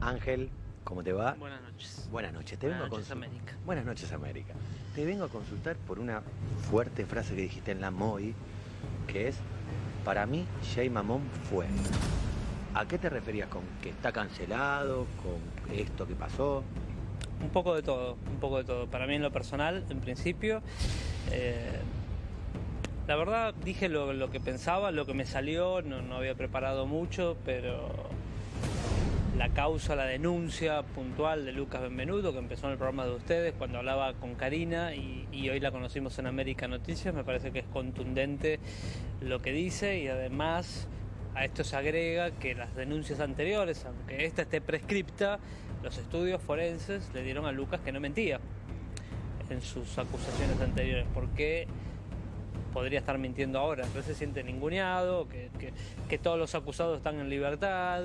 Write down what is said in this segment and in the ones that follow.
Ángel, ¿cómo te va? Buenas noches. Buenas noches. Te Buenas vengo a noches, consul- América. Buenas noches, América. Te vengo a consultar por una fuerte frase que dijiste en la MOI, que es, para mí, Jay Mamón fue. ¿A qué te referías con que está cancelado, con esto que pasó? Un poco de todo, un poco de todo. Para mí en lo personal, en principio, eh, la verdad dije lo, lo que pensaba, lo que me salió, no, no había preparado mucho, pero la causa, la denuncia puntual de Lucas Benvenuto, que empezó en el programa de ustedes cuando hablaba con Karina y, y hoy la conocimos en América Noticias, me parece que es contundente lo que dice y además a esto se agrega que las denuncias anteriores, aunque esta esté prescripta, los estudios forenses le dieron a Lucas que no mentía en sus acusaciones anteriores. ¿Por qué podría estar mintiendo ahora? Entonces se siente ninguneado, que, que- que todos los acusados están en libertad,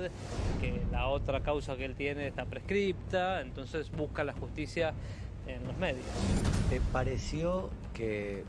que la otra causa que él tiene está prescripta, entonces busca la justicia en los medios. ¿Te pareció que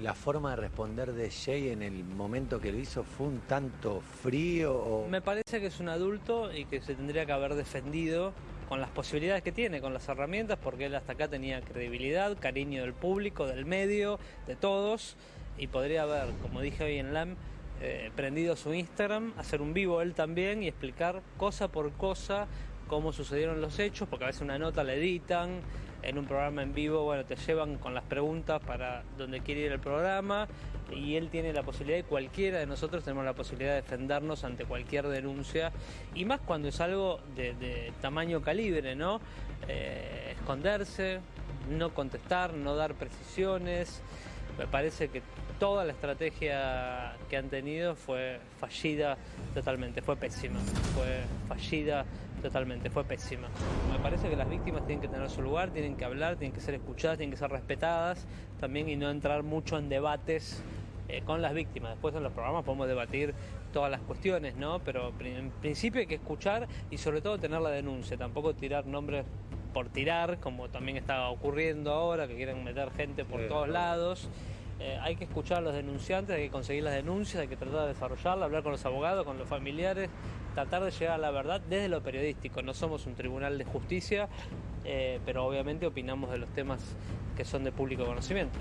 la forma de responder de Jay en el momento que lo hizo fue un tanto frío o... Me parece que es un adulto y que se tendría que haber defendido con las posibilidades que tiene, con las herramientas, porque él hasta acá tenía credibilidad, cariño del público, del medio, de todos, y podría haber, como dije hoy en LAM, eh, prendido su Instagram, hacer un vivo él también y explicar cosa por cosa cómo sucedieron los hechos, porque a veces una nota la editan, en un programa en vivo, bueno, te llevan con las preguntas para donde quiere ir el programa y él tiene la posibilidad, y cualquiera de nosotros tenemos la posibilidad de defendernos ante cualquier denuncia, y más cuando es algo de, tamaño calibre, ¿no? Eh, esconderse, no contestar, no dar precisiones. Me parece que toda la estrategia que han tenido fue fallida totalmente, fue pésima, fue fallida totalmente, fue pésima. Me parece que las víctimas tienen que tener su lugar, tienen que hablar, tienen que ser escuchadas, tienen que ser respetadas también y no entrar mucho en debates eh, con las víctimas. Después en los programas podemos debatir todas las cuestiones, ¿no? Pero en principio hay que escuchar y sobre todo tener la denuncia, tampoco tirar nombres por tirar, como también está ocurriendo ahora, que quieren meter gente por Sí, todos lados. Eh, hay que escuchar a los denunciantes, hay que conseguir las denuncias, hay que tratar de desarrollarla, hablar con los abogados, con los familiares, tratar de llegar a la verdad desde lo periodístico. No somos un tribunal de justicia, eh, pero obviamente opinamos de los temas que son de público conocimiento.